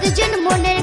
কতজন মনে